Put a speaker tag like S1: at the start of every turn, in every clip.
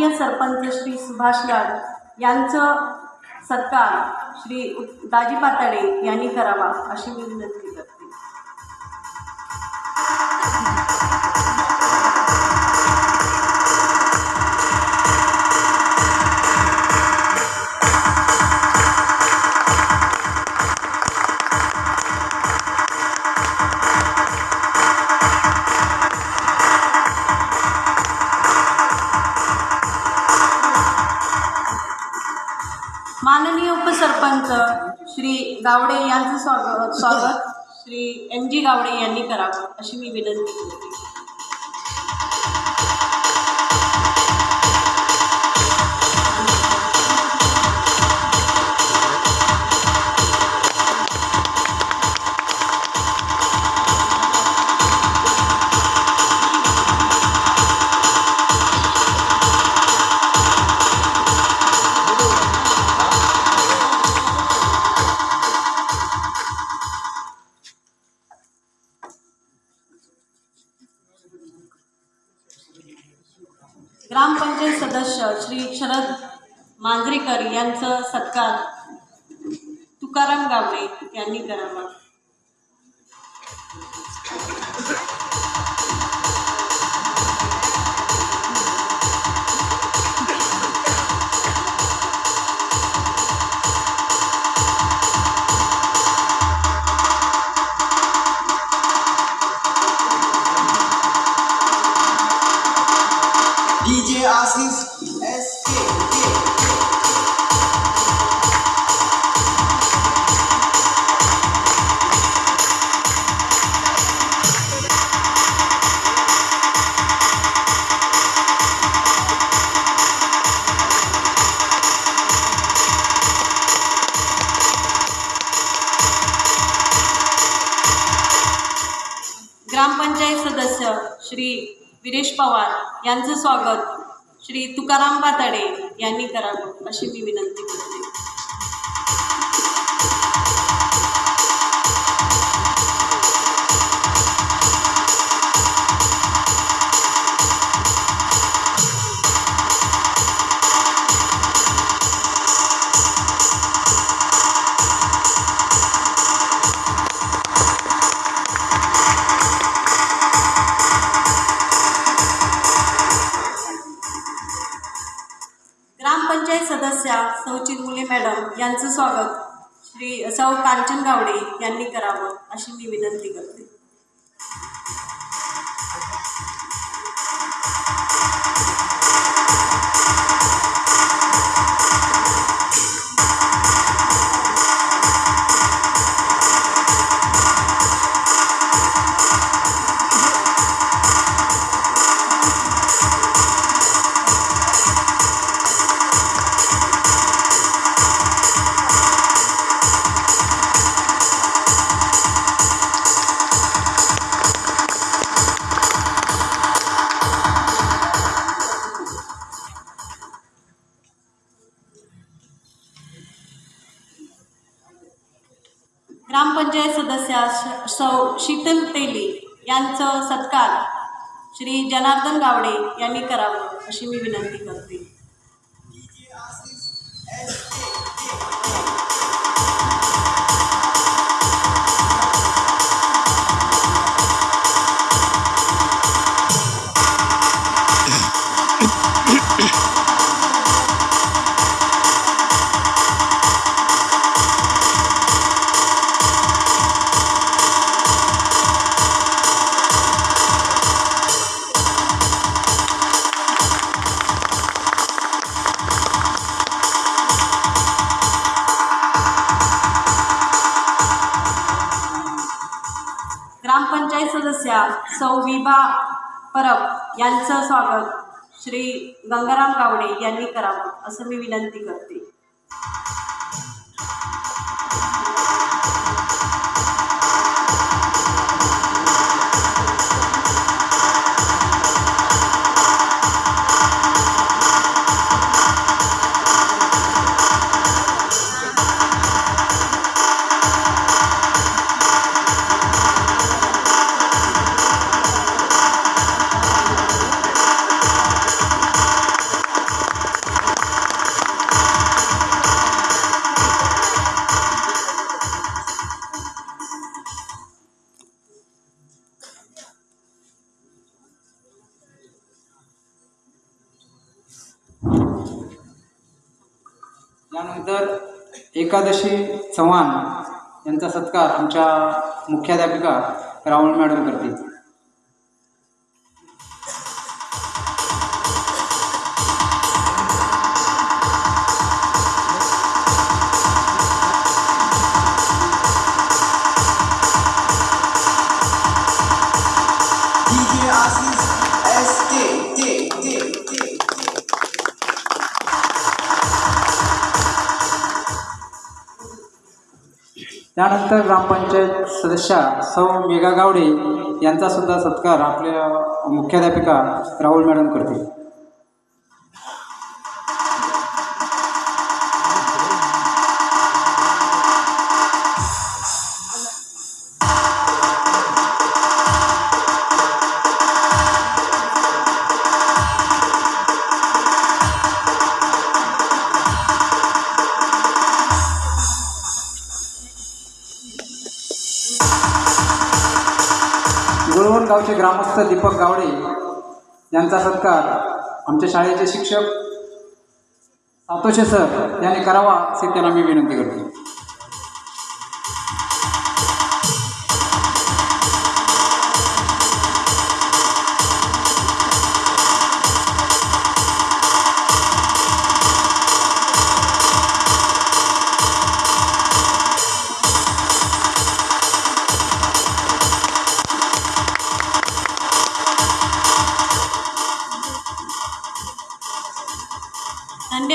S1: माननीय सरपंच श्री सुभाष लाड यांचं सत्कार श्री दाजी पाताडे यांनी करावा अशी मी विनंती करते. गावडे यांचं स्वागत स्वागत. श्री एम जी गावडे यांनी करावं अशी मी विनंती करते. शरद मांजरेकर यांचं सत्कार तुकाराम गावडे यांनी करावा.
S2: डीजे आशीष
S1: श्री विरेश पवार यांचं स्वागत. श्री तुकाराम पाताडे यांनी करावं अशी मी विनंती करते. सदस्या सौ चिरमुले मॅडम यांचं स्वागत. श्री सौ कांचन गावडे यांनी करावं अशी मी विनंती करते. ग्रामपंचायत सदस्या श- सौ शीतल तेली यांचं सत्कार श्री जनार्दन गावडे यांनी करावं अशी मी विनंती करते. ग्रामपंचायत सदस्या सौ विभा परब यांचं स्वागत श्री गंगाराम गावडे यांनी करावं असं मी विनंती करते.
S3: यानंतर एकादशी चव्हाण यांचा सत्कार आमच्या मुख्याध्यापिका रावण मॅडम करतील. त्यानंतर ग्रामपंचायत सदस्या सौ मेघा गावडे यांचा सुद्धा सत्कार आपल्या मुख्याध्यापिका राहुल मॅडम करतील. ग्रामस्थ दीपक गावडे यांचा सत्कार आमच्या शाळेचे शिक्षक सातोशे सर यांनी करावा असे त्यांना मी विनंती करतो.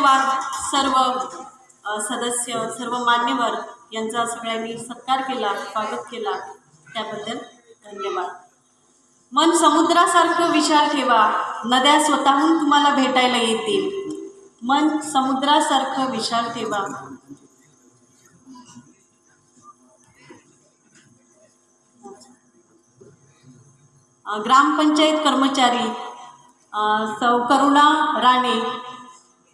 S1: धन्यवाद सर्व सदस्य सर्व मान्यवर यांचा सगळ्यांनी सत्कार केला स्वागत केला. त्याबद्दल धन्यवाद. मन समुद्रासारखं विचार ठेवा. नद्या स्वतःहून तुम्हाला भेटायला येतील. मन समुद्रासारखं विचार ठेवा. ग्रामपंचायत कर्मचारी सौ करुणा राणे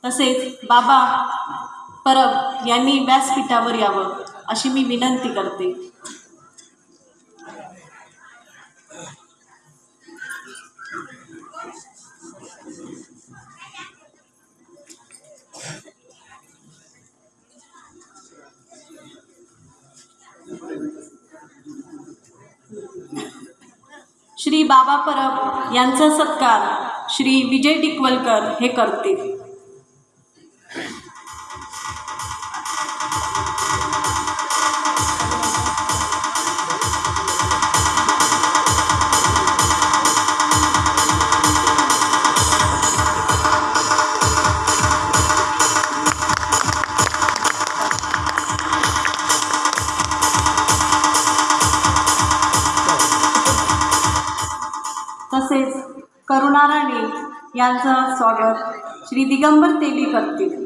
S1: तसेच बाबा परब यांनी व्यासपीठावर यावं अशी मी विनंती करते. श्री बाबा परब यांचा सत्कार श्री विजय टिकवलकर हे करतील. करुणा राणे यांचं स्वागत श्री दिगंबर तेली करतील